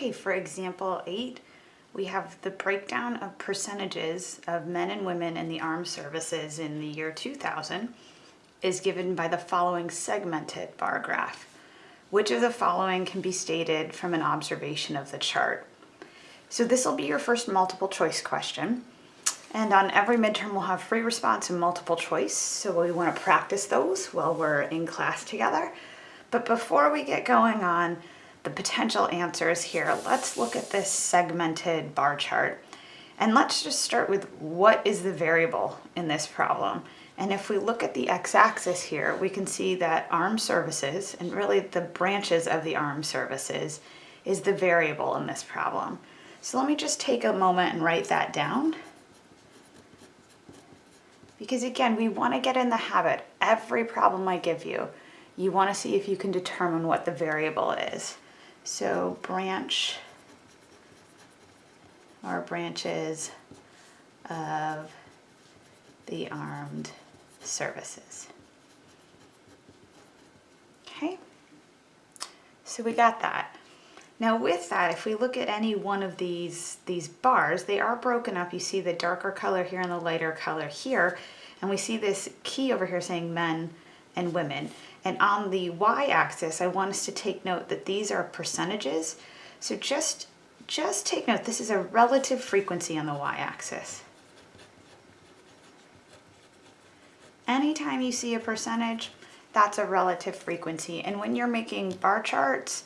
Okay, for example 8, we have the breakdown of percentages of men and women in the armed services in the year 2000 is given by the following segmented bar graph. Which of the following can be stated from an observation of the chart? So this will be your first multiple choice question. And on every midterm, we'll have free response and multiple choice. So we want to practice those while we're in class together. But before we get going on the potential answers here, let's look at this segmented bar chart. And let's just start with what is the variable in this problem. And if we look at the x-axis here, we can see that armed services, and really the branches of the armed services, is the variable in this problem. So let me just take a moment and write that down. Because again, we want to get in the habit, every problem I give you, you want to see if you can determine what the variable is. So branch or branches of the armed services. Okay, so we got that. Now with that, if we look at any one of these, these bars, they are broken up. You see the darker color here and the lighter color here. And we see this key over here saying men and women. And on the y-axis, I want us to take note that these are percentages. So just, just take note, this is a relative frequency on the y-axis. Anytime you see a percentage, that's a relative frequency. And when you're making bar charts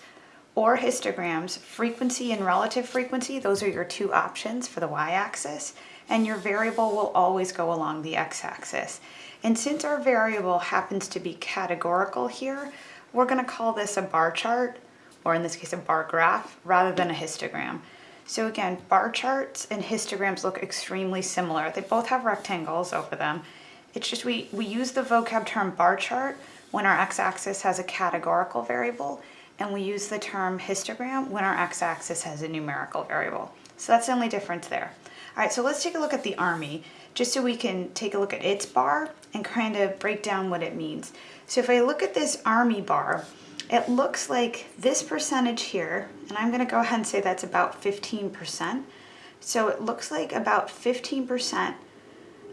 or histograms, frequency and relative frequency, those are your two options for the y-axis. And your variable will always go along the x-axis. And since our variable happens to be categorical here, we're gonna call this a bar chart, or in this case a bar graph, rather than a histogram. So again, bar charts and histograms look extremely similar. They both have rectangles over them. It's just we, we use the vocab term bar chart when our x-axis has a categorical variable, and we use the term histogram when our x-axis has a numerical variable. So that's the only difference there. All right, so let's take a look at the Army just so we can take a look at its bar and kind of break down what it means. So if I look at this Army bar, it looks like this percentage here, and I'm gonna go ahead and say that's about 15%. So it looks like about 15%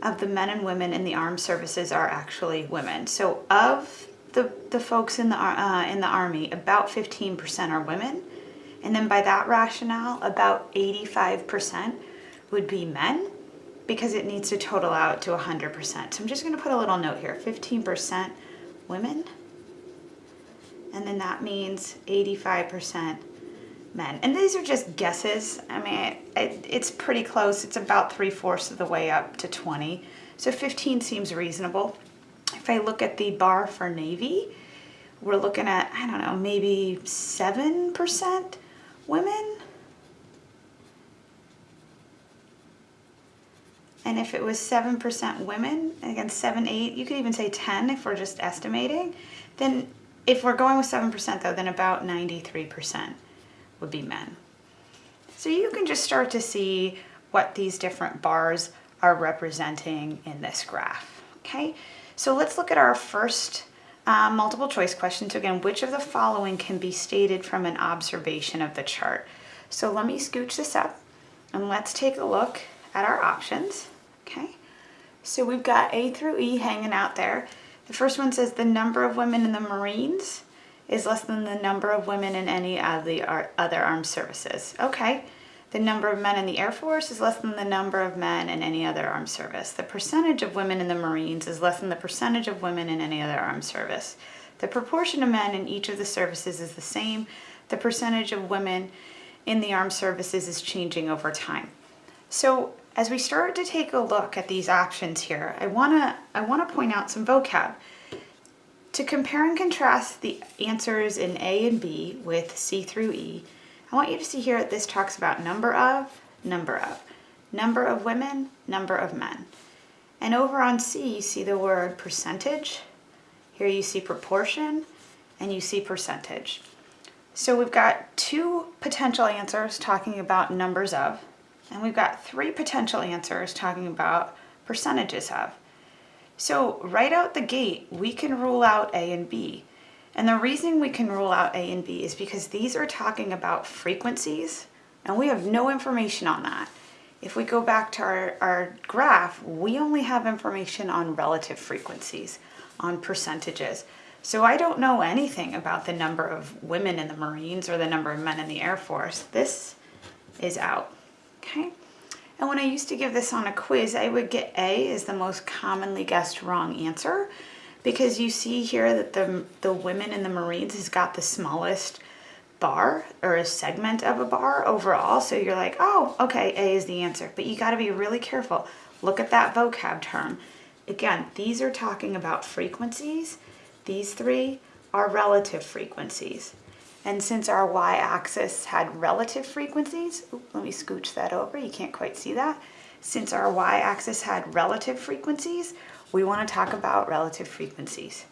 of the men and women in the armed services are actually women. So of the, the folks in the, uh, in the Army, about 15% are women. And then by that rationale, about 85% would be men because it needs to total out to 100%. So I'm just going to put a little note here, 15% women, and then that means 85% men. And these are just guesses. I mean, it, it's pretty close. It's about three-fourths of the way up to 20. So 15 seems reasonable. If I look at the bar for Navy, we're looking at, I don't know, maybe 7% women, And if it was 7% women, again, 7, 8, you could even say 10 if we're just estimating, then if we're going with 7% though, then about 93% would be men. So you can just start to see what these different bars are representing in this graph, okay? So let's look at our first uh, multiple choice question. So again, which of the following can be stated from an observation of the chart? So let me scooch this up and let's take a look at our options, okay? So we've got A through E hanging out there. The first one says the number of women in the Marines is less than the number of women in any of the other armed services. Okay. The number of men in the Air Force is less than the number of men in any other armed service. The percentage of women in the Marines is less than the percentage of women in any other armed service. The proportion of men in each of the services is the same. The percentage of women in the armed services is changing over time. So as we start to take a look at these options here, I wanna, I wanna point out some vocab. To compare and contrast the answers in A and B with C through E, I want you to see here that this talks about number of, number of, number of women, number of men. And over on C, you see the word percentage. Here you see proportion, and you see percentage. So we've got two potential answers talking about numbers of, and we've got three potential answers talking about percentages of. So right out the gate, we can rule out A and B. And the reason we can rule out A and B is because these are talking about frequencies and we have no information on that. If we go back to our, our graph, we only have information on relative frequencies, on percentages. So I don't know anything about the number of women in the Marines or the number of men in the Air Force. This is out, okay? And when I used to give this on a quiz, I would get A is the most commonly guessed wrong answer because you see here that the, the women in the Marines has got the smallest bar or a segment of a bar overall. So you're like, oh, okay, A is the answer. But you got to be really careful. Look at that vocab term. Again, these are talking about frequencies. These three are relative frequencies. And since our y-axis had relative frequencies, let me scooch that over, you can't quite see that. Since our y-axis had relative frequencies, we want to talk about relative frequencies.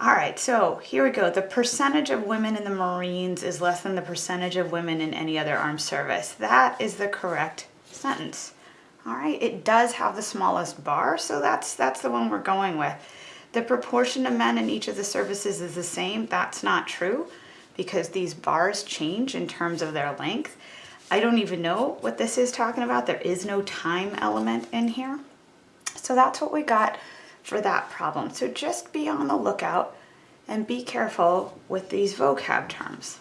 All right, so here we go. The percentage of women in the Marines is less than the percentage of women in any other armed service. That is the correct sentence. All right, it does have the smallest bar, so that's, that's the one we're going with. The proportion of men in each of the services is the same. That's not true because these bars change in terms of their length. I don't even know what this is talking about. There is no time element in here. So that's what we got for that problem. So just be on the lookout and be careful with these vocab terms.